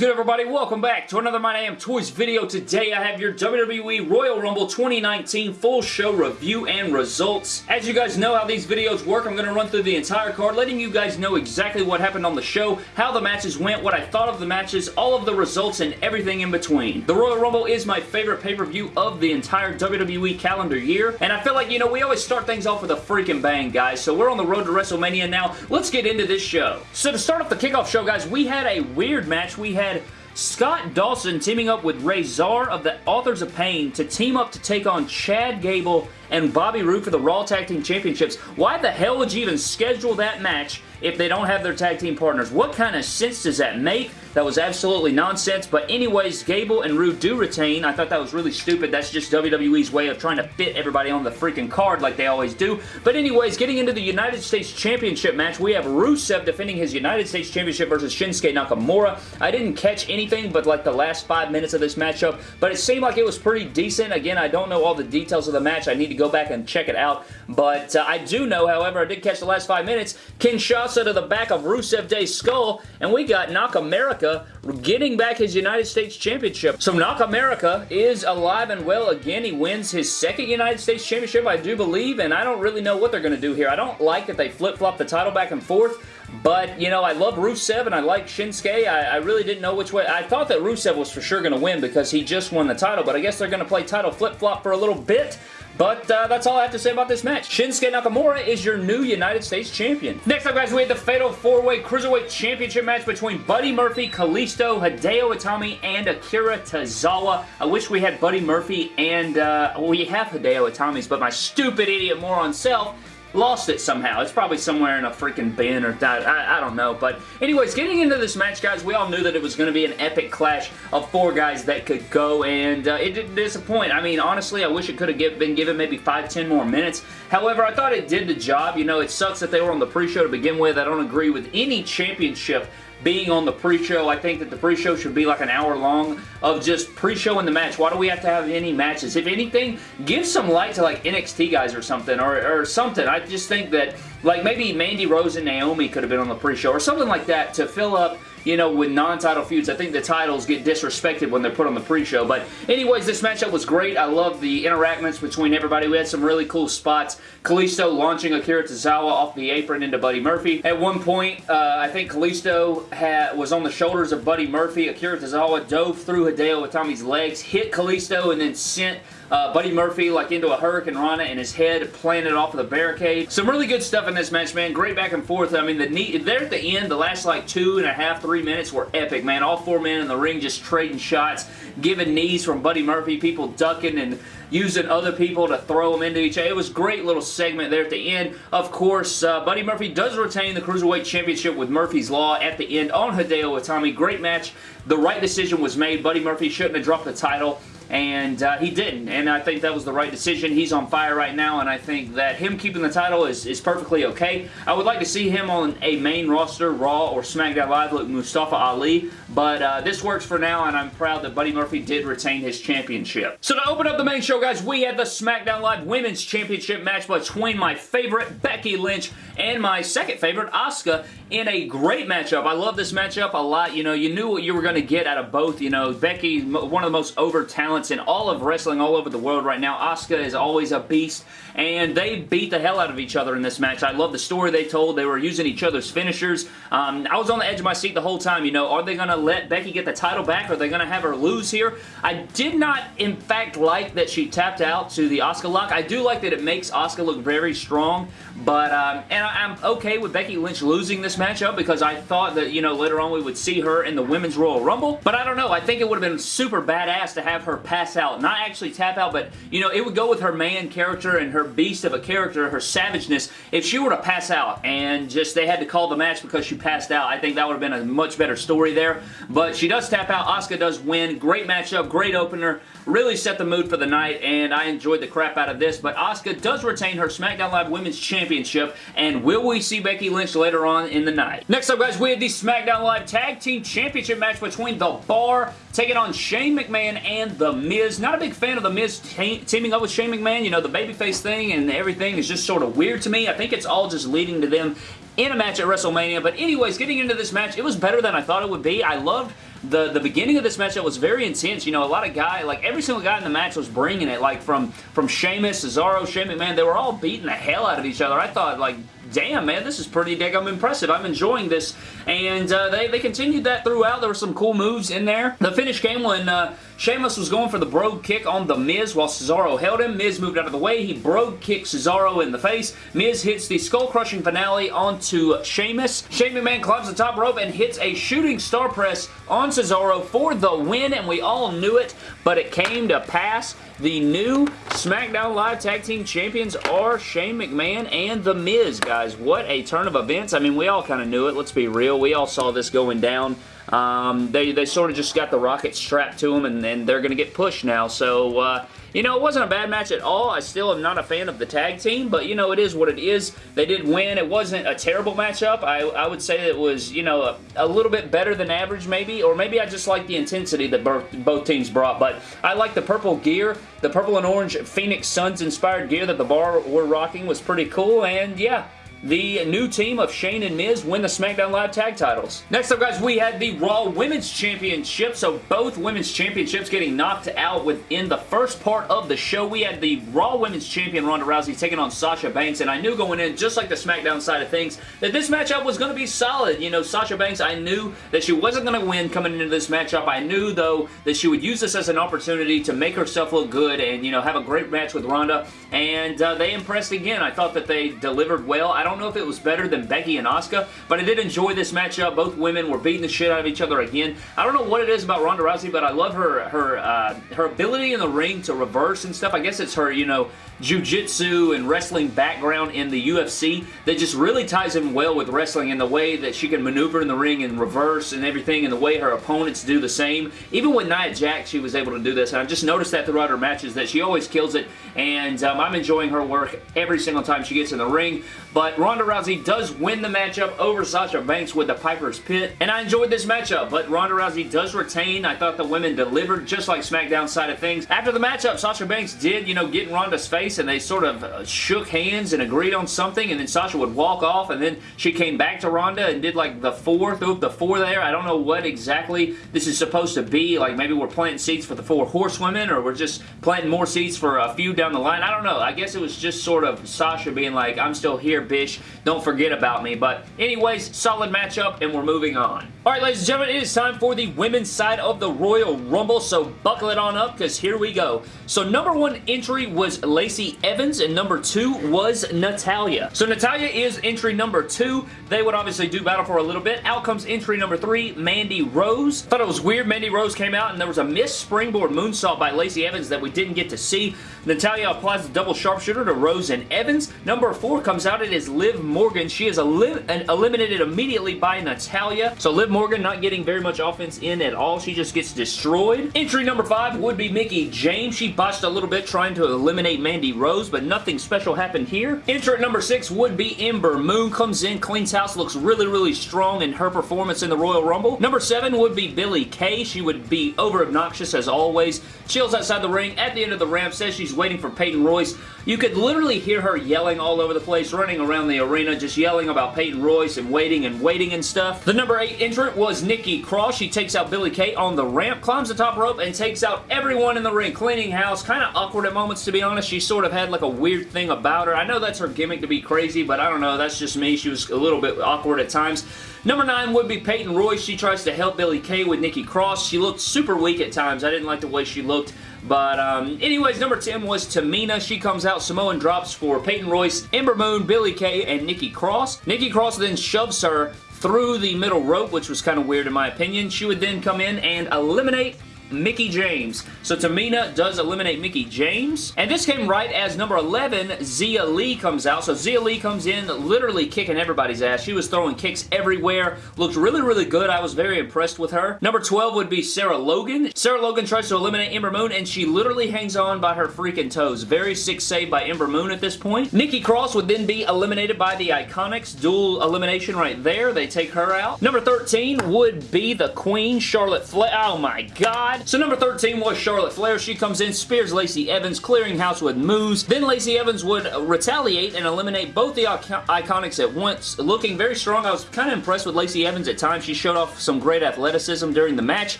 good everybody? Welcome back to another My Damn Toys video. Today I have your WWE Royal Rumble 2019 full show review and results. As you guys know how these videos work, I'm going to run through the entire card, letting you guys know exactly what happened on the show, how the matches went, what I thought of the matches, all of the results, and everything in between. The Royal Rumble is my favorite pay-per-view of the entire WWE calendar year, and I feel like, you know, we always start things off with a freaking bang, guys, so we're on the road to WrestleMania now. Let's get into this show. So to start off the kickoff show, guys, we had a weird match. We had Scott Dawson teaming up with Rezar of the Authors of Pain to team up to take on Chad Gable and Bobby Roode for the Raw Tag Team Championships. Why the hell would you even schedule that match if they don't have their tag team partners? What kind of sense does that make? That was absolutely nonsense, but anyways, Gable and Roode do retain. I thought that was really stupid. That's just WWE's way of trying to fit everybody on the freaking card like they always do. But anyways, getting into the United States Championship match, we have Rusev defending his United States Championship versus Shinsuke Nakamura. I didn't catch anything but like the last five minutes of this matchup, but it seemed like it was pretty decent. Again, I don't know all the details of the match. I need to go back and check it out. But uh, I do know, however, I did catch the last five minutes. Kinshasa to the back of Rusev Day's skull, and we got Nakamura getting back his United States Championship. So Nakamura is alive and well again. He wins his second United States Championship, I do believe, and I don't really know what they're going to do here. I don't like that they flip-flop the title back and forth, but, you know, I love Rusev and I like Shinsuke. I, I, really didn't know which way. I thought that Rusev was for sure going to win because he just won the title, but I guess they're going to play title flip-flop for a little bit. But uh, that's all I have to say about this match. Shinsuke Nakamura is your new United States Champion. Next up, guys, we had the Fatal 4-Way Cruiserweight Championship match between Buddy Murphy, Kalisto, Hideo Itami, and Akira Tozawa. I wish we had Buddy Murphy and, uh, we have Hideo Itami's, but my stupid idiot moron self lost it somehow. It's probably somewhere in a freaking bin or that. I, I, don't know. But anyways, getting into this match, guys, we all knew that it was going to be an epic clash of four guys that could go, and uh, it didn't disappoint. I mean, honestly, I wish it could have been given maybe five, ten more minutes. However, I thought it did the job. You know, it sucks that they were on the pre-show to begin with. I don't agree with any championship being on the pre-show. I think that the pre-show should be like an hour long of just pre-showing the match. Why do we have to have any matches? If anything, give some light to like NXT guys or something or, or something. I just think that like maybe Mandy Rose and Naomi could have been on the pre-show or something like that to fill up you know, with non-title feuds, I think the titles get disrespected when they're put on the pre-show. But anyways, this matchup was great. I love the interactions between everybody. We had some really cool spots. Kalisto launching Akira Tozawa off the apron into Buddy Murphy. At one point, uh, I think Kalisto had, was on the shoulders of Buddy Murphy. Akira Tozawa dove through Hideo Itami's legs, hit Kalisto, and then sent uh, Buddy Murphy like into a hurricanrana and his head planted off of the barricade. Some really good stuff in this match, man. Great back and forth. I mean, the neat, there at the end, the last like two and a half, three minutes were epic, man. All four men in the ring just trading shots, giving knees from Buddy Murphy, people ducking and using other people to throw them into each other. It was great little segment there at the end. Of course, uh, Buddy Murphy does retain the Cruiserweight Championship with Murphy's Law at the end on Hideo Itami. Great match. The right decision was made. Buddy Murphy shouldn't have dropped the title and uh, he didn't, and I think that was the right decision. He's on fire right now, and I think that him keeping the title is, is perfectly okay. I would like to see him on a main roster, Raw or SmackDown Live like Mustafa Ali, but uh, this works for now, and I'm proud that Buddy Murphy did retain his championship. So to open up the main show, guys, we had the SmackDown Live Women's Championship match between my favorite, Becky Lynch, and my second favorite, Asuka, in a great matchup. I love this matchup a lot. You know, you knew what you were going to get out of both. You know, Becky, one of the most over talents in all of wrestling all over the world right now. Asuka is always a beast, and they beat the hell out of each other in this match. I love the story they told. They were using each other's finishers. Um, I was on the edge of my seat the whole time. You know, are they going to let Becky get the title back? Are they going to have her lose here? I did not, in fact, like that she tapped out to the Asuka lock. I do like that it makes Asuka look very strong, but, um, and I, I'm okay with Becky Lynch losing this matchup because I thought that, you know, later on we would see her in the Women's Royal Rumble. But I don't know. I think it would have been super badass to have her pass out. Not actually tap out, but, you know, it would go with her man character and her beast of a character, her savageness. If she were to pass out and just they had to call the match because she passed out, I think that would have been a much better story there. But she does tap out. Asuka does win. Great matchup. Great opener. Really set the mood for the night, and I enjoyed the crap out of this. But Asuka does retain her SmackDown Live Women's Championship, and will we see Becky Lynch later on in the night? Next up, guys, we have the SmackDown Live Tag Team Championship match between The Bar taking on Shane McMahon and The Miz. Not a big fan of The Miz te teaming up with Shane McMahon. You know, the babyface thing and everything is just sort of weird to me. I think it's all just leading to them in a match at WrestleMania. But anyways, getting into this match, it was better than I thought it would be. I loved the, the beginning of this matchup was very intense. You know, a lot of guy, like every single guy in the match was bringing it, like from, from Sheamus, Cesaro, Shane man, they were all beating the hell out of each other. I thought, like, damn, man, this is pretty damn impressive. I'm enjoying this. And uh, they, they continued that throughout. There were some cool moves in there. The finish came when uh, Sheamus was going for the Brogue kick on The Miz while Cesaro held him. Miz moved out of the way. He Brogue kicked Cesaro in the face. Miz hits the skull-crushing finale onto Sheamus. Shane man climbs the top rope and hits a shooting star press on Cesaro for the win, and we all knew it, but it came to pass. The new SmackDown Live Tag Team Champions are Shane McMahon and The Miz, guys. What a turn of events. I mean, we all kind of knew it. Let's be real. We all saw this going down. Um, they, they sort of just got the rocket strapped to them, and, and they're going to get pushed now. So, uh, you know, it wasn't a bad match at all. I still am not a fan of the tag team, but, you know, it is what it is. They did win. It wasn't a terrible matchup. I, I would say it was, you know, a, a, little bit better than average, maybe, or maybe I just like the intensity that both, both teams brought, but I like the purple gear. The purple and orange Phoenix Suns inspired gear that the bar were rocking was pretty cool, and yeah, the new team of Shane and Miz win the SmackDown Live tag titles. Next up, guys, we had the Raw Women's Championship. So both Women's Championships getting knocked out within the first part of the show. We had the Raw Women's Champion Ronda Rousey taking on Sasha Banks, and I knew going in, just like the SmackDown side of things, that this matchup was going to be solid. You know, Sasha Banks, I knew that she wasn't going to win coming into this matchup. I knew, though, that she would use this as an opportunity to make herself look good and, you know, have a great match with Ronda, and uh, they impressed again. I thought that they delivered well. I don't don't know if it was better than Becky and Asuka, but I did enjoy this matchup. Both women were beating the shit out of each other again. I don't know what it is about Ronda Rousey, but I love her her uh, her ability in the ring to reverse and stuff. I guess it's her, you know, jiu-jitsu and wrestling background in the UFC that just really ties in well with wrestling in the way that she can maneuver in the ring and reverse and everything and the way her opponents do the same. Even with Nia Jax, she was able to do this, and I've just noticed that throughout her matches that she always kills it, and um, I'm enjoying her work every single time she gets in the ring, but Ronda Rousey does win the matchup over Sasha Banks with the Piper's Pit, and I enjoyed this matchup, but Ronda Rousey does retain. I thought the women delivered just like SmackDown side of things. After the matchup, Sasha Banks did, you know, get in Ronda's face and they sort of uh, shook hands and agreed on something and then Sasha would walk off and then she came back to Ronda and did like the four, threw the four there. I don't know what exactly this is supposed to be. Like maybe we're planting seeds for the four horsewomen or we're just planting more seeds for a few down the line. I don't know. I guess it was just sort of Sasha being like, I'm still here, bitch. Don't forget about me. But anyways, solid matchup and we're moving on. Alright, ladies and gentlemen, it is time for the women's side of the Royal Rumble, so buckle it on up because here we go. So number one entry was Lacey Lacey Evans, and number two was Natalya. So Natalya is entry number two. They would obviously do battle for a little bit. Out comes entry number three, Mandy Rose. Thought it was weird Mandy Rose came out and there was a missed springboard moonsault by Lacey Evans that we didn't get to see. Natalya applies the double sharpshooter to Rose and Evans. Number four comes out. It is Liv Morgan. She is elim eliminated immediately by Natalya. So Liv Morgan not getting very much offense in at all. She just gets destroyed. Entry number five would be Mickie James. She botched a little bit trying to eliminate Mandy Rose, but nothing special happened here. Entry number 6 would be Ember Moon. Comes in, cleans house, looks really, really strong in her performance in the Royal Rumble. Number 7 would be Billie Kay. She would be over obnoxious as always. Chills outside the ring. At the end of the ramp, says she's waiting for Peyton Royce. You could literally hear her yelling all over the place, running around the arena, just yelling about Peyton Royce and waiting and waiting and stuff. The number 8 entrant was Nikki Cross. She takes out Billie Kay on the ramp, climbs the top rope, and takes out everyone in the ring. Cleaning house. Kind of awkward at moments, to be honest. She sort of had like a weird thing about her. I know that's her gimmick to be crazy, but I don't know. That's just me. She was a little bit awkward at times. Number 9 would be Peyton Royce. She tries to help Billie Kay with Nikki Cross. She looked super weak at times. I didn't like the way she looked. But um, anyways, number 10 was Tamina. She comes out Samoan drops for Peyton Royce, Ember Moon, Billie Kay, and Nikki Cross. Nikki Cross then shoves her through the middle rope, which was kind of weird in my opinion. She would then come in and eliminate Mickie James. So Tamina does eliminate Mickie James. And this came right as number 11, Xia Li comes out. So Xia Li comes in literally kicking everybody's ass. She was throwing kicks everywhere. Looked really, really good. I was very impressed with her. Number 12 would be Sarah Logan. Sarah Logan tries to eliminate Ember Moon and she literally hangs on by her freaking toes. Very sick save by Ember Moon at this point. Nikki Cross would then be eliminated by the Iconics. Dual elimination right there. They take her out. Number 13 would be the Queen, Charlotte Flair. Oh my god So number 13 was Charlotte Flair. She comes in, spears Lacey Evans, clearing house with moves. Then Lacey Evans would retaliate and eliminate both the Iconics at once, looking very strong. I was kind of impressed with Lacey Evans at times. She showed off some great athleticism during the match.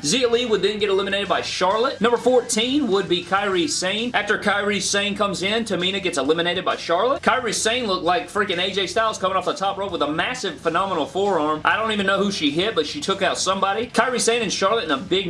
Xia Li would then get eliminated by Charlotte. Number 14 would be Kairi Sane. After Kairi Sane comes in, Tamina gets eliminated by Charlotte. Kairi Sane looked like freaking AJ Styles coming off the top rope with a massive, phenomenal forearm. I don't even know who she hit, but she took out somebody. Kairi Sane and Charlotte in a big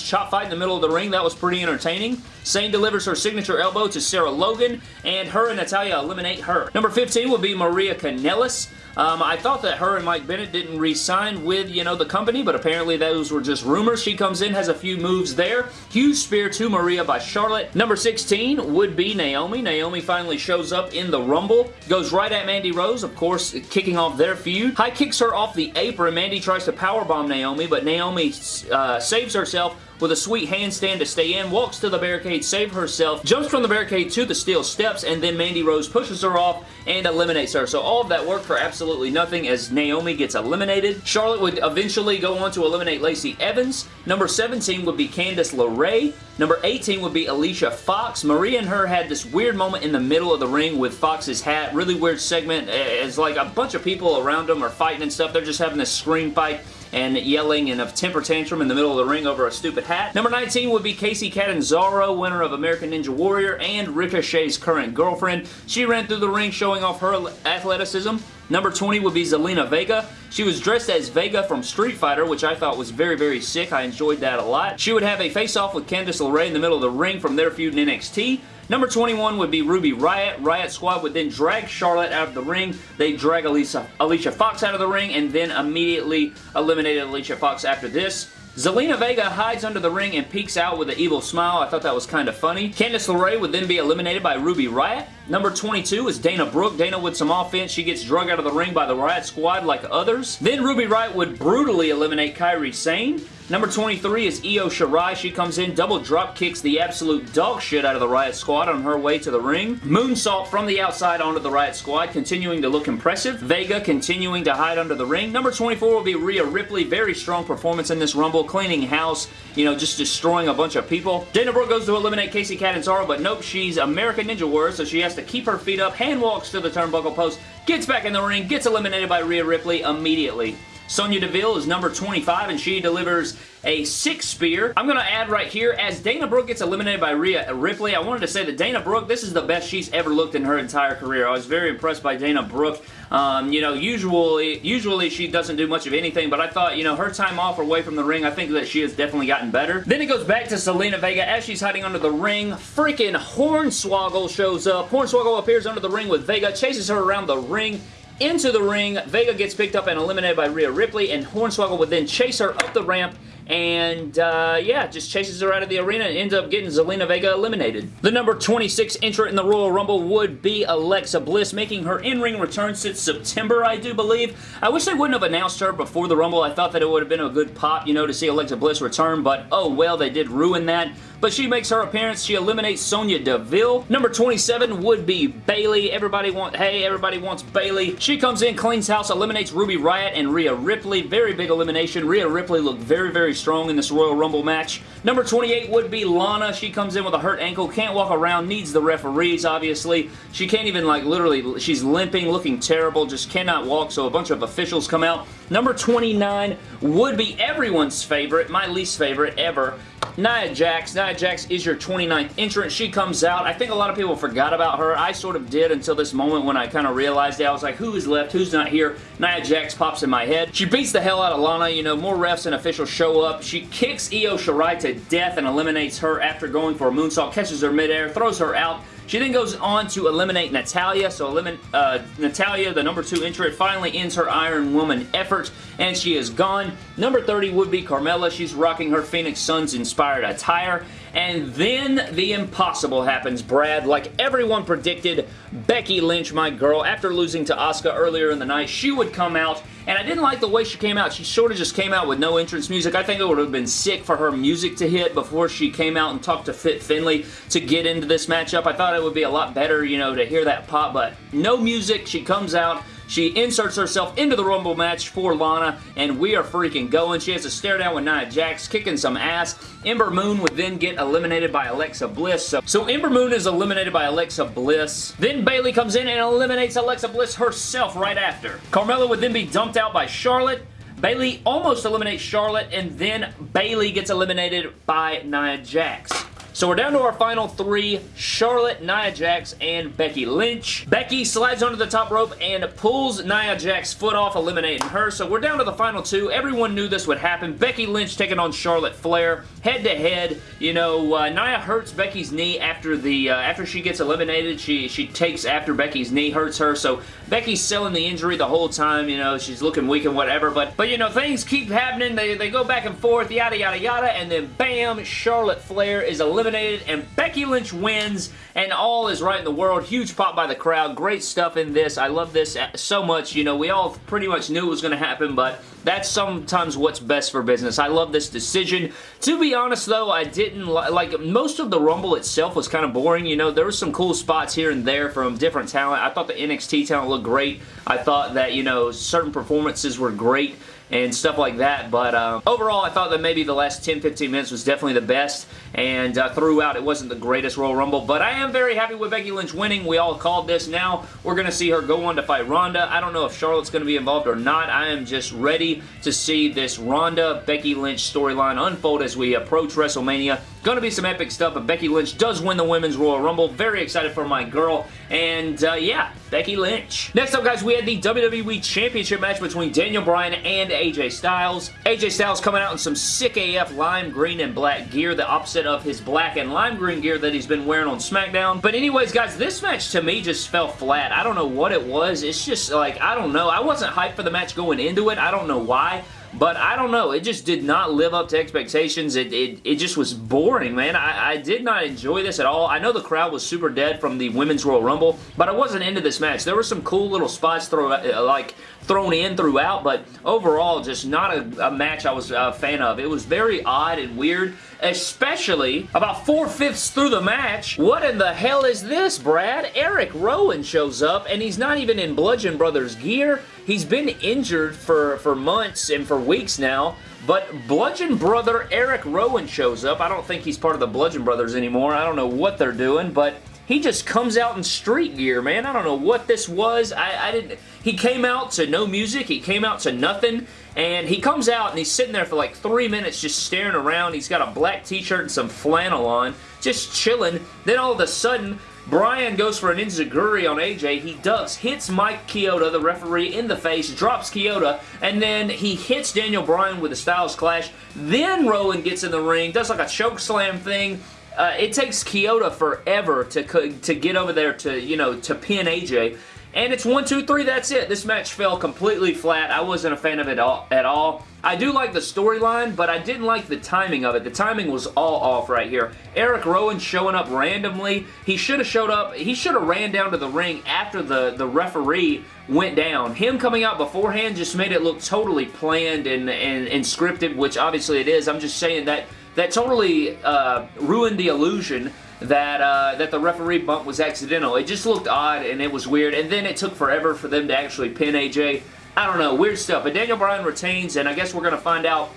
chop fight in the middle of the ring. That was pretty entertaining. Sane delivers her signature elbow to Sarah Logan, and her and Natalya eliminate her. Number 15 will be Maria Kanellis. Um, I thought that her and Mike Bennett didn't re-sign with, you know, the company, but apparently those were just rumors. She comes in, has a few moves there. Huge spear to Maria by Charlotte. Number 16 would be Naomi. Naomi finally shows up in the Rumble. Goes right at Mandy Rose, of course, kicking off their feud. High kicks her off the apron. Mandy tries to powerbomb Naomi, but Naomi uh, saves herself with a sweet handstand to stay in, walks to the barricade, save herself, jumps from the barricade to the steel steps, and then Mandy Rose pushes her off and eliminates her. So all of that worked for absolutely nothing as Naomi gets eliminated. Charlotte would eventually go on to eliminate Lacey Evans. Number 17 would be Candice LeRae. Number 18 would be Alicia Fox. Maria and her had this weird moment in the middle of the ring with Fox's hat. Really weird segment. It's like a bunch of people around them are fighting and stuff. They're just having this scream fight and yelling in a temper tantrum in the middle of the ring over a stupid hat. Number 19 would be Kacy Catanzaro, winner of American Ninja Warrior and Ricochet's current girlfriend. She ran through the ring showing off her athleticism. Number 20 would be Zelina Vega. She was dressed as Vega from Street Fighter, which I thought was very, very sick. I enjoyed that a lot. She would have a face-off with Candice LeRae in the middle of the ring from their feud in NXT. Number 21 would be Ruby Riot. Riot Squad would then drag Charlotte out of the ring. They drag Alicia, Alicia Fox out of the ring and then immediately eliminated Alicia Fox after this. Zelina Vega hides under the ring and peeks out with an evil smile. I thought that was kind of funny. Candice LeRae would then be eliminated by Ruby Riot. Number 22 is Dana Brooke. Dana with some offense. She gets drug out of the ring by the Riot Squad like others. Then Ruby Riot would brutally eliminate Kairi Sane. Number 23 is Io Shirai. She comes in, double drop kicks the absolute dog shit out of the Riot Squad on her way to the ring. Moonsault from the outside onto the Riot Squad, continuing to look impressive. Vega continuing to hide under the ring. Number 24 will be Rhea Ripley. Very strong performance in this Rumble, cleaning house, you know, just destroying a bunch of people. Dana Brooke goes to eliminate Kacy Catanzaro, but nope, she's American Ninja Warrior, so she has to keep her feet up, hand walks to the turnbuckle post, gets back in the ring, gets eliminated by Rhea Ripley immediately. Sonya Deville is number 25 and she delivers a six spear. I'm going to add right here, as Dana Brooke gets eliminated by Rhea Ripley, I wanted to say that Dana Brooke, this is the best she's ever looked in her entire career. I was very impressed by Dana Brooke. Um, you know, usually, usually she doesn't do much of anything, but I thought, you know, her time off away from the ring, I think that she has definitely gotten better. Then it goes back to Zelina Vega as she's hiding under the ring. Freaking Hornswoggle shows up. Hornswoggle appears under the ring with Vega, chases her around the ring, into the ring. Vega gets picked up and eliminated by Rhea Ripley, and Hornswoggle would then chase her up the ramp and uh, yeah, just chases her out of the arena and ends up getting Zelina Vega eliminated. The number 26 entrant in the Royal Rumble would be Alexa Bliss, making her in-ring return since September, I do believe. I wish they wouldn't have announced her before the Rumble. I thought that it would have been a good pop, you know, to see Alexa Bliss return, but oh well, they did ruin that but she makes her appearance. She eliminates Sonya Deville. Number 27 would be Bayley. Everybody want, hey, everybody wants Bayley. She comes in, cleans house, eliminates Ruby Riot and Rhea Ripley. Very big elimination. Rhea Ripley looked very, very strong in this Royal Rumble match. Number 28 would be Lana. She comes in with a hurt ankle, can't walk around, needs the referees, obviously. She can't even, like, literally, she's limping, looking terrible, just cannot walk, so a bunch of officials come out. Number 29 would be everyone's favorite, my least favorite ever, Nia Jax. Nia Jax is your 29th entrant. She comes out. I think a lot of people forgot about her. I sort of did until this moment when I kind of realized it. I was like, who is left? Who's not here? Nia Jax pops in my head. She beats the hell out of Lana. You know, more refs and officials show up. She kicks Io Shirai to death and eliminates her after going for a moonsault, catches her midair, throws her out, she then goes on to eliminate Natalya. So eliminate uh, Natalya, the number two entrant, finally ends her Iron Woman effort, and she is gone. Number 30 would be Carmella. She's rocking her Phoenix Suns inspired attire. And then the impossible happens, Brad. Like everyone predicted, Becky Lynch, my girl, after losing to Asuka earlier in the night, she would come out and I didn't like the way she came out. She sort of just came out with no entrance music. I think it would have been sick for her music to hit before she came out and talked to Fit Finlay to get into this matchup. I thought it would be a lot better, you know, to hear that pop, but no music. She comes out. She inserts herself into the Rumble match for Lana, and we are freaking going. She has a stare down with Nia Jax, kicking some ass. Ember Moon would then get eliminated by Alexa Bliss. So, so Ember Moon is eliminated by Alexa Bliss. Then Bayley comes in and eliminates Alexa Bliss herself right after. Carmella would then be dumped out by Charlotte. Bayley almost eliminates Charlotte, and then Bayley gets eliminated by Nia Jax. So we're down to our final three, Charlotte, Nia Jax, and Becky Lynch. Becky slides onto the top rope and pulls Nia Jax's foot off, eliminating her. So we're down to the final two. Everyone knew this would happen. Becky Lynch taking on Charlotte Flair. Head to head, you know, uh, Nia hurts Becky's knee after the uh, after she gets eliminated. She, she takes after Becky's knee hurts her. So Becky's selling the injury the whole time, you know, she's looking weak and whatever. But, but you know, things keep happening. They, they go back and forth, yada, yada, yada. And then bam, Charlotte Flair is eliminated eliminated and Becky Lynch wins and all is right in the world. Huge pop by the crowd. Great stuff in this. I love this so much. You know, we all pretty much knew it was going to happen, but that's sometimes what's best for business. I love this decision. To be honest, though, I didn't like most of the Rumble itself was kind of boring. You know, there were some cool spots here and there from different talent. I thought the NXT talent looked great. I thought that, you know, certain performances were great and stuff like that. But uh, overall, I thought that maybe the last 10-15 minutes was definitely the best, and uh, throughout, it wasn't the greatest Royal Rumble. But I am very happy with Becky Lynch winning. We all called this. Now, we're going to see her go on to fight Ronda. I don't know if Charlotte's going to be involved or not. I am just ready to see this Ronda-Becky Lynch storyline unfold as we approach WrestleMania. To be some epic stuff, but Becky Lynch does win the Women's Royal Rumble. Very excited for my girl. And, uh, yeah, Becky Lynch. Next up, guys, we had the WWE Championship match between Daniel Bryan and AJ Styles. AJ Styles coming out in some sick AF lime green and black gear, the opposite of his black and lime green gear that he's been wearing on SmackDown. But anyways, guys, this match to me just fell flat. I don't know what it was. It's just like, I don't know. I wasn't hyped for the match going into it. I don't know why. But I don't know. It just did not live up to expectations. It, it, it just was boring, man. I, I did not enjoy this at all. I know the crowd was super dead from the Women's Royal Rumble, but I wasn't into this match. There were some cool little spots throw, uh, like thrown in throughout, but overall, just not a, a match I was a fan of. It was very odd and weird, especially about four-fifths through the match. What in the hell is this, Brad? Eric Rowan shows up, and he's not even in Bludgeon Brothers gear. He's been injured for, for months and for weeks now, but Bludgeon Brother Eric Rowan shows up. I don't think he's part of the Bludgeon Brothers anymore. I don't know what they're doing, but he just comes out in street gear, man. I don't know what this was. I, I didn't... He came out to no music. He came out to nothing. And he comes out and he's sitting there for like three minutes just staring around. He's got a black t-shirt and some flannel on, just chilling. Then all of a sudden, Bryan goes for an enziguri on AJ. He ducks, hits Mike Chioda, the referee, in the face, drops Chioda, and then he hits Daniel Bryan with a Styles Clash. Then Rowan gets in the ring, does like a choke slam thing. Uh, it takes Chioda forever to, to get over there to, you know, to pin AJ. And it's one, two, three, that's it. This match fell completely flat. I wasn't a fan of it all, at all. I do like the storyline, but I didn't like the timing of it. The timing was all off right here. Eric Rowan showing up randomly. He should have showed up. He should have ran down to the ring after the, the referee went down. Him coming out beforehand just made it look totally planned and, and, and scripted, which obviously it is. I'm just saying that that totally uh, ruined the illusion that uh, that the referee bump was accidental. It just looked odd and it was weird. And then it took forever for them to actually pin AJ. I don't know, weird stuff. But Daniel Bryan retains, and I guess we're going to find out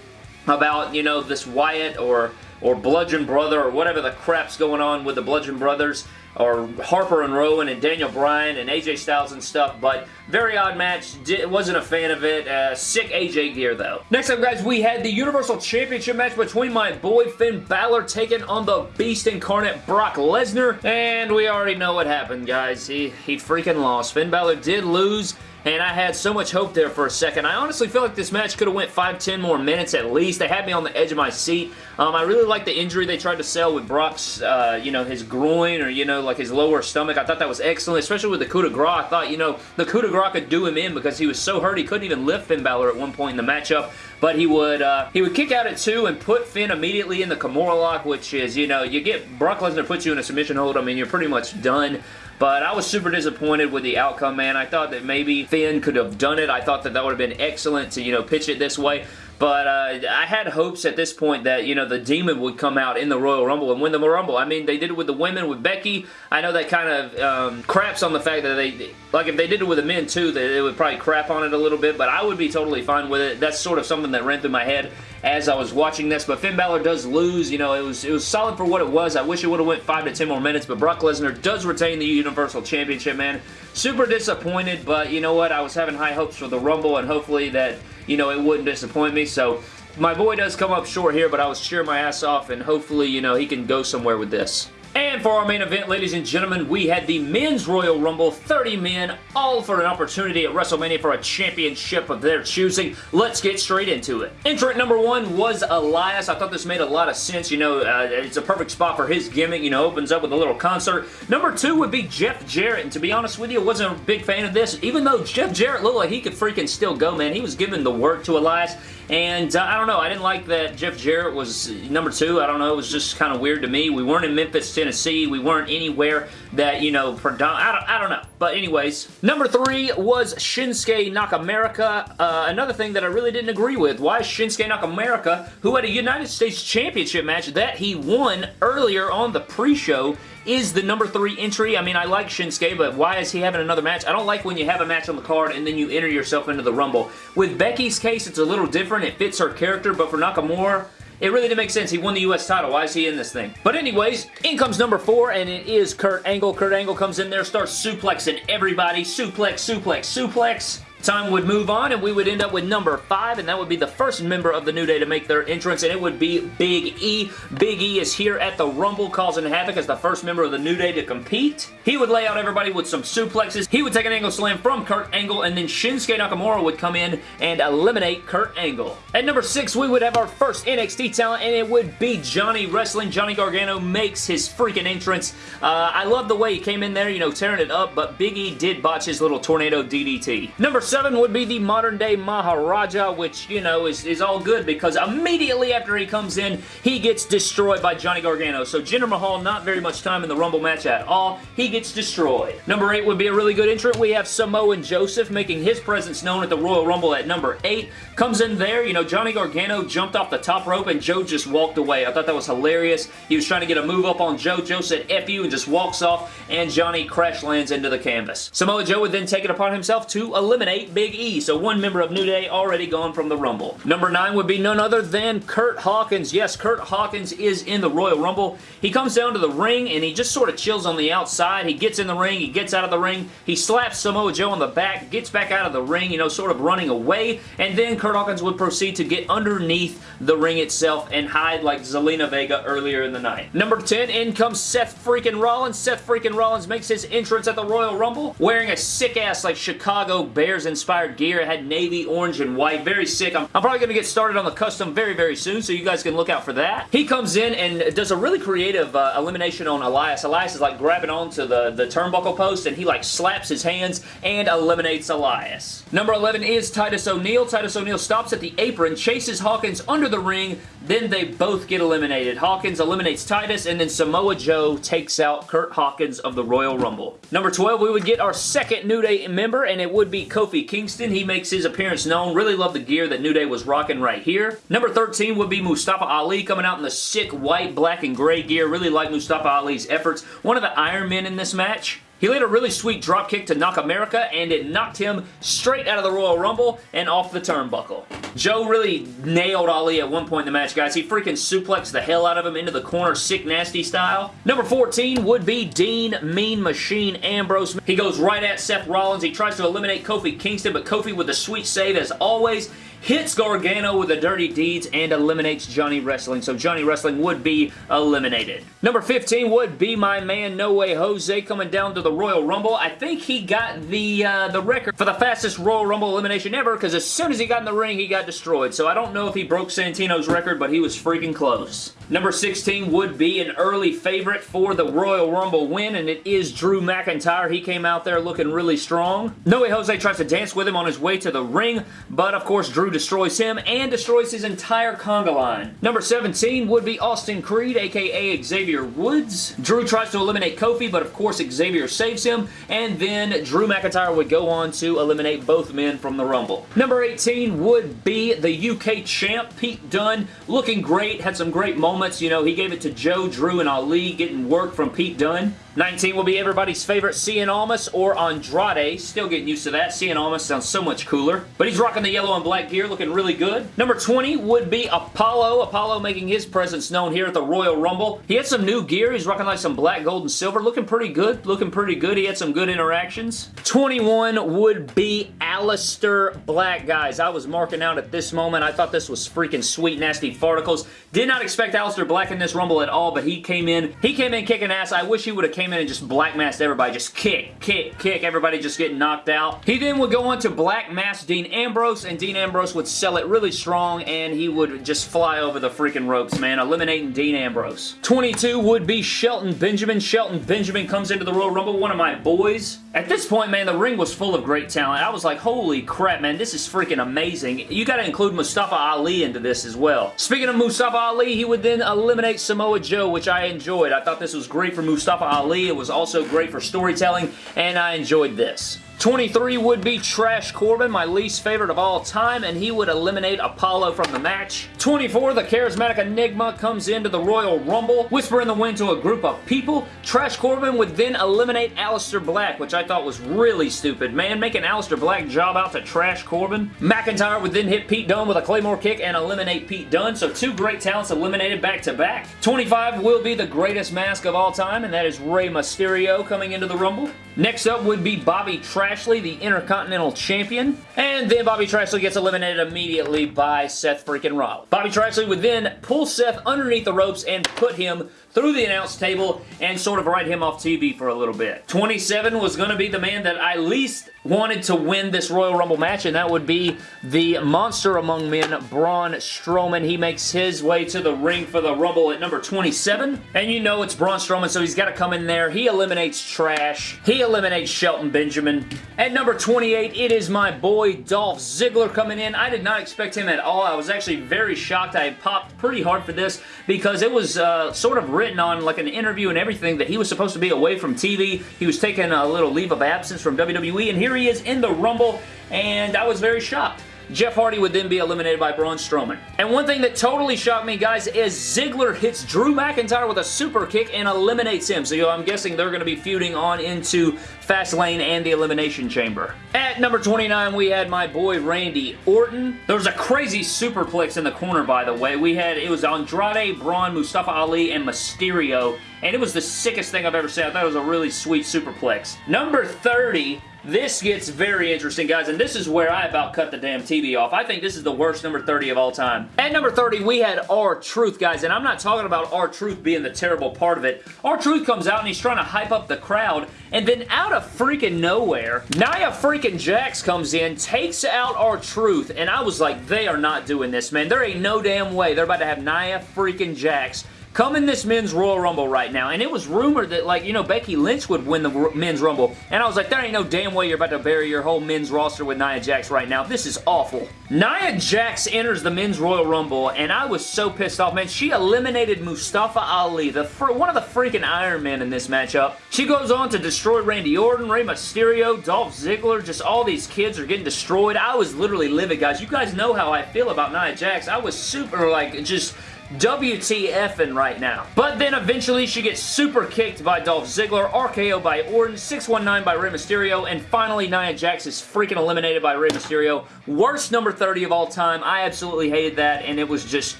about, you know, this Wyatt or or Bludgeon Brother or whatever the crap's going on with the Bludgeon Brothers or Harper and Rowan and Daniel Bryan and AJ Styles and stuff, but very odd match. Wasn't a fan of it. Uh, sick AJ gear, though. Next up, guys, we had the Universal Championship match between my boy Finn Balor taking on the Beast Incarnate Brock Lesnar, and we already know what happened, guys. He, he freaking lost. Finn Balor did lose and I had so much hope there for a second. I honestly feel like this match could have went 5-10 more minutes at least. They had me on the edge of my seat. Um, I really like the injury they tried to sell with Brock's, uh, you know, his groin or, you know, like his lower stomach. I thought that was excellent, especially with the coup de grace. I thought, you know, the coup de grace could do him in because he was so hurt he couldn't even lift Finn Balor at one point in the matchup. But he would uh, he would kick out at two and put Finn immediately in the Kimura lock, which is, you know, you get Brock Lesnar puts you in a submission hold. I mean, you're pretty much done. But I was super disappointed with the outcome, man. I thought that maybe Finn could have done it. I thought that that would have been excellent to, you know, pitch it this way. but uh, I had hopes at this point that, you know, the Demon would come out in the Royal Rumble and win the Rumble. I mean, they did it with the women, with Becky. I know that kind of um, craps on the fact that they, like if they did it with the men too, they, would probably crap on it a little bit, but I would be totally fine with it. That's sort of something that ran through my head as I was watching this, but Finn Balor does lose. You know, it was it was solid for what it was. I wish it would have went 5 to 10 more minutes, but Brock Lesnar does retain the Universal Championship, man. Super disappointed, but you know what? I was having high hopes for the Rumble, and hopefully that, you know, it wouldn't disappoint me, so my boy does come up short here, but I was cheering my ass off, and hopefully, you know, he can go somewhere with this. And for our main event, ladies and gentlemen, we had the Men's Royal Rumble, 30 men, all for an opportunity at WrestleMania for a championship of their choosing. Let's get straight into it. Entrant number one was Elias. I thought this made a lot of sense. You know, uh, it's a perfect spot for his gimmick. You know, opens up with a little concert. Number two would be Jeff Jarrett, and to be honest with you, I wasn't a big fan of this. Even though Jeff Jarrett looked like he could freaking still go, man. He was giving the work to Elias, and uh, I don't know. I didn't like that Jeff Jarrett was number two. I don't know. It was just kind of weird to me. We weren't in Memphis, Tennessee. We weren't anywhere that, you know, I don't, I don't know. But anyways, number three was Shinsuke Nakamura. Uh, another thing that I really didn't agree with. Why Shinsuke Nakamura, who had a United States Championship match that he won earlier on the pre-show, is the number three entry. I mean, I like Shinsuke, but why is he having another match? I don't like when you have a match on the card and then you enter yourself into the Rumble. With Becky's case, it's a little different. It fits her character, but for Nakamura, it really didn't make sense. He won the U.S. title. Why is he in this thing? But anyways, in comes number four, and it is Kurt Angle. Kurt Angle comes in there, starts suplexing everybody. Suplex, suplex, suplex. Time would move on and we would end up with number 5 and that would be the first member of the New Day to make their entrance and it would be Big E. Big E is here at the Rumble causing havoc as the first member of the New Day to compete. He would lay out everybody with some suplexes. He would take an angle slam from Kurt Angle and then Shinsuke Nakamura would come in and eliminate Kurt Angle. At number 6 we would have our first NXT talent and it would be Johnny Wrestling. Johnny Gargano makes his freaking entrance. Uh, I love the way he came in there, you know, tearing it up, but Big E did botch his little tornado DDT. Number 7 would be the modern day Maharaja, which, you know, is, is all good because immediately after he comes in, he gets destroyed by Johnny Gargano. So Jinder Mahal, not very much time in the Rumble match at all. He gets destroyed. Number 8 would be a really good entrant. We have Samoa Joseph making his presence known at the Royal Rumble at number 8. Comes in there, you know, Johnny Gargano jumped off the top rope and Joe just walked away. I thought that was hilarious. He was trying to get a move up on Joe. Joe said F you and just walks off and Johnny crash lands into the canvas. Samoa Joe would then take it upon himself to eliminate Big E. So one member of New Day already gone from the Rumble. Number 9 would be none other than Kurt Hawkins. Yes, Kurt Hawkins is in the Royal Rumble. He comes down to the ring and he just sort of chills on the outside. He gets in the ring, he gets out of the ring, he slaps Samoa Joe on the back, gets back out of the ring, you know, sort of running away, and then Kurt Hawkins would proceed to get underneath the ring itself and hide like Zelina Vega earlier in the night. Number 10, in comes Seth freaking Rollins. Seth freaking Rollins makes his entrance at the Royal Rumble wearing a sick-ass like Chicago Bears-inspired gear It had navy, orange, and white. Very sick. I'm, I'm probably going to get started on the custom very, very soon, so you guys can look out for that. He comes in and does a really creative uh, elimination on Elias. Elias is like grabbing onto the, the turnbuckle post, and he like slaps his hands and eliminates Elias. Number 11 is Titus O'Neil. Titus O'Neil stops at the apron, chases Hawkins under the ring, then they both get eliminated. Hawkins eliminates Titus, and then Samoa Joe takes out Kurt Hawkins of the Royal Rumble. Number 12, we would get our second New Day member, and it would be Kofi Kingston. He makes his appearance known. Really love the gear that New Day was rocking right here. Number 13 would be Mustafa Ali coming out in the sick white, black, and gray gear. Really like Mustafa Ali's efforts. One of the Iron Men in this match. He laid a really sweet dropkick to Nakamura and it knocked him straight out of the Royal Rumble and off the turnbuckle. Joe really nailed Ali at one point in the match, guys. He freaking suplexed the hell out of him into the corner, sick nasty style. Number 14 would be Dean Mean Machine Ambrose. He goes right at Seth Rollins. He tries to eliminate Kofi Kingston, but Kofi with a sweet save as always hits Gargano with the dirty deeds and eliminates Johnny Wrestling. So Johnny Wrestling would be eliminated. Number 15 would be my man No Way Jose coming down to the Royal Rumble. I think he got the uh, the record for the fastest Royal Rumble elimination ever because as soon as he got in the ring, he got destroyed. So I don't know if he broke Santino's record, but he was freaking close. Number 16 would be an early favorite for the Royal Rumble win, and it is Drew McIntyre. He came out there looking really strong. No Way Jose tries to dance with him on his way to the ring, but of course Drew Destroys him and destroys his entire conga line. Number 17 would be Austin Creed, aka Xavier Woods. Drew tries to eliminate Kofi, but of course Xavier saves him, and then Drew McIntyre would go on to eliminate both men from the Rumble. Number 18 would be the UK champ, Pete Dunne, looking great, had some great moments. You know, he gave it to Joe, Drew, and Ali, getting work from Pete Dunne. 19 will be everybody's favorite Cien Almas or Andrade. Still getting used to that. Cien Almas sounds so much cooler. But he's rocking the yellow and black gear, looking really good. Number 20 would be Apollo. Apollo making his presence known here at the Royal Rumble. He had some new gear. He's rocking like some black, gold, and silver. Looking pretty good. Looking pretty good. He had some good interactions. 21 would be Aleister Black, guys. I was marking out at this moment. I thought this was freaking sweet, nasty farticles. Did not expect Aleister Black in this Rumble at all, but he came in. He came in kicking ass. I wish he would have came in and just black masked everybody. Just kick, kick, kick. Everybody just getting knocked out. He then would go on to black mask Dean Ambrose, and Dean Ambrose would sell it really strong, and he would just fly over the freaking ropes, man, eliminating Dean Ambrose. 22 would be Shelton Benjamin. Shelton Benjamin comes into the Royal Rumble, one of my boys. At this point, man, the ring was full of great talent. I was like, holy crap, man, this is freaking amazing. You gotta include Mustafa Ali into this as well. Speaking of Mustafa Ali, he would then eliminate Samoa Joe, which I enjoyed. I thought this was great for Mustafa Ali. It was also great for storytelling, and I enjoyed this. 23 would be Trash Corbin, my least favorite of all time, and he would eliminate Apollo from the match. 24, the Charismatic Enigma comes into the Royal Rumble, whisper in the wind to a group of people. Trash Corbin would then eliminate Aleister Black, which I thought was really stupid. Man, making Aleister Black job out to Trash Corbin. McIntyre would then hit Pete Dunne with a Claymore kick and eliminate Pete Dunne, so two great talents eliminated back to back. 25 will be the greatest mask of all time, and that is Rey Mysterio coming into the Rumble. Next up would be Bobby Trashley, the Intercontinental Champion. And then Bobby Trashley gets eliminated immediately by Seth freaking Rollins. Bobby Trashley would then pull Seth underneath the ropes and put him through the announce table and sort of write him off TV for a little bit. 27 was going to be the man that I least wanted to win this Royal Rumble match, and that would be the monster among men, Braun Strowman. He makes his way to the ring for the Rumble at number 27, and you know it's Braun Strowman, so he's got to come in there. He eliminates Trash. He eliminates Shelton Benjamin. At number 28, it is my boy Dolph Ziggler coming in. I did not expect him at all. I was actually very shocked. I popped pretty hard for this because it was uh, sort of written on like an interview and everything that he was supposed to be away from TV. He was taking a little leave of absence from WWE, and here he is in the Rumble, and I was very shocked. Jeff Hardy would then be eliminated by Braun Strowman. And one thing that totally shocked me, guys, is Ziggler hits Drew McIntyre with a super kick and eliminates him. So I'm guessing they're going to be feuding on into Fastlane and the Elimination Chamber. At number 29, we had my boy Randy Orton. There was a crazy superplex in the corner, by the way. We had, it was Andrade, Braun, Mustafa Ali, and Mysterio. And it was the sickest thing I've ever seen. I thought it was a really sweet superplex. Number 30 this gets very interesting, guys, and this is where I about cut the damn TV off. I think this is the worst number 30 of all time. At number 30, we had R-Truth, guys, and I'm not talking about R-Truth being the terrible part of it. R-Truth comes out and he's trying to hype up the crowd, and then out of freaking nowhere, Nia freaking Jax comes in, takes out R-Truth, and I was like, they are not doing this, man. There ain't no damn way they're about to have Nia freaking Jax come in this men's Royal Rumble right now. And it was rumored that, like, you know, Becky Lynch would win the men's Rumble. And I was like, there ain't no damn way you're about to bury your whole men's roster with Nia Jax right now. This is awful. Nia Jax enters the men's Royal Rumble, and I was so pissed off, man. She eliminated Mustafa Ali, the one of the freaking Iron Men in this matchup. She goes on to destroy Randy Orton, Rey Mysterio, Dolph Ziggler, just all these kids are getting destroyed. I was literally livid, guys. You guys know how I feel about Nia Jax. I was super, like, just WTFing right now. But then eventually she gets super kicked by Dolph Ziggler, RKO by Orton, 619 by Rey Mysterio, and finally Nia Jax is freaking eliminated by Rey Mysterio. Worst number 30 of all time. I absolutely hated that, and it was just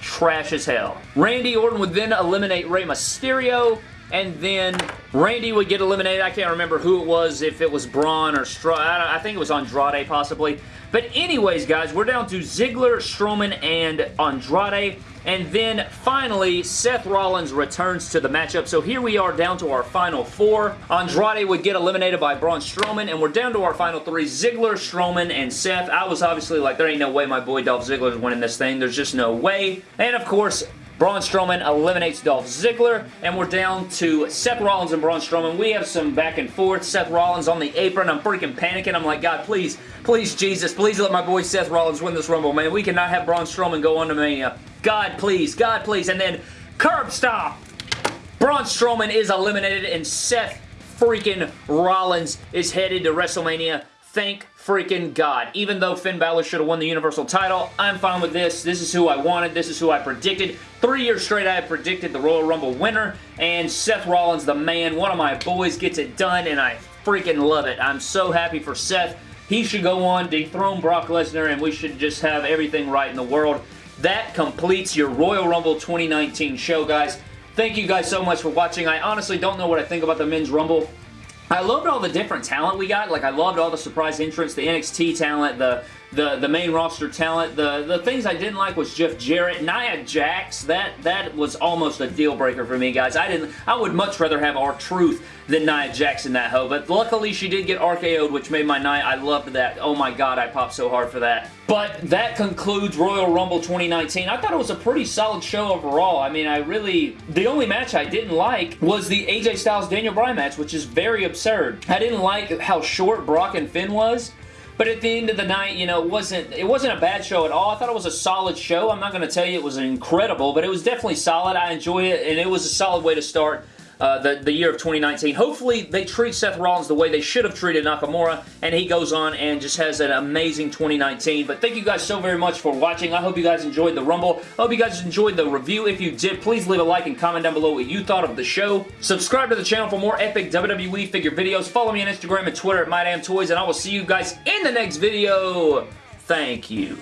trash as hell. Randy Orton would then eliminate Rey Mysterio, and then Randy would get eliminated. I can't remember who it was, if it was Braun or Str I, I think it was Andrade possibly. But anyways, guys, we're down to Ziggler, Strowman, and Andrade. And then finally, Seth Rollins returns to the matchup. So here we are down to our final four. Andrade would get eliminated by Braun Strowman, and we're down to our final three, Ziggler, Strowman, and Seth. I was obviously like, there ain't no way my boy Dolph Ziggler is winning this thing. There's just no way. And of course, Braun Strowman eliminates Dolph Ziggler, and we're down to Seth Rollins and Braun Strowman. We have some back and forth. Seth Rollins on the apron. I'm freaking panicking. I'm like, God, please, please, Jesus, please let my boy Seth Rollins win this Rumble, man. We cannot have Braun Strowman go on to Mania. God, please, God, please. And then, curb stop! Braun Strowman is eliminated, and Seth freaking Rollins is headed to WrestleMania. Thank freaking God. Even though Finn Balor should have won the Universal title, I'm fine with this. This is who I wanted. This is who I predicted. Three years straight, I have predicted the Royal Rumble winner, and Seth Rollins, the man, one of my boys, gets it done, and I freaking love it. I'm so happy for Seth. He should go on, dethrone Brock Lesnar, and we should just have everything right in the world. That completes your Royal Rumble 2019 show, guys. Thank you guys so much for watching. I honestly don't know what I think about the Men's Rumble. I loved all the different talent we got. Like, I loved all the surprise entrants, the NXT talent, the the the main roster talent. The the things I didn't like was Jeff Jarrett, Nia Jax. That that was almost a deal breaker for me, guys. I didn't. I would much rather have R-Truth than Nia Jax in that hoe. But luckily, she did get RKO'd, which made my night. I loved that. Oh my god, I popped so hard for that. But that concludes Royal Rumble 2019. I thought it was a pretty solid show overall. I mean, I really... The only match I didn't like was the AJ Styles-Daniel Bryan match, which is very absurd. I didn't like how short Brock and Finn was. But at the end of the night, you know, it wasn't it wasn't a bad show at all. I thought it was a solid show. I'm not going to tell you it was incredible, but it was definitely solid. I enjoy it, and it was a solid way to start uh, the, the year of 2019. Hopefully, they treat Seth Rollins the way they should have treated Nakamura, and he goes on and just has an amazing 2019. But thank you guys so very much for watching. I hope you guys enjoyed the Rumble. I hope you guys enjoyed the review. If you did, please leave a like and comment down below what you thought of the show. Subscribe to the channel for more epic WWE figure videos. Follow me on Instagram and Twitter at MyDamnToys, and I will see you guys in the next video. Thank you.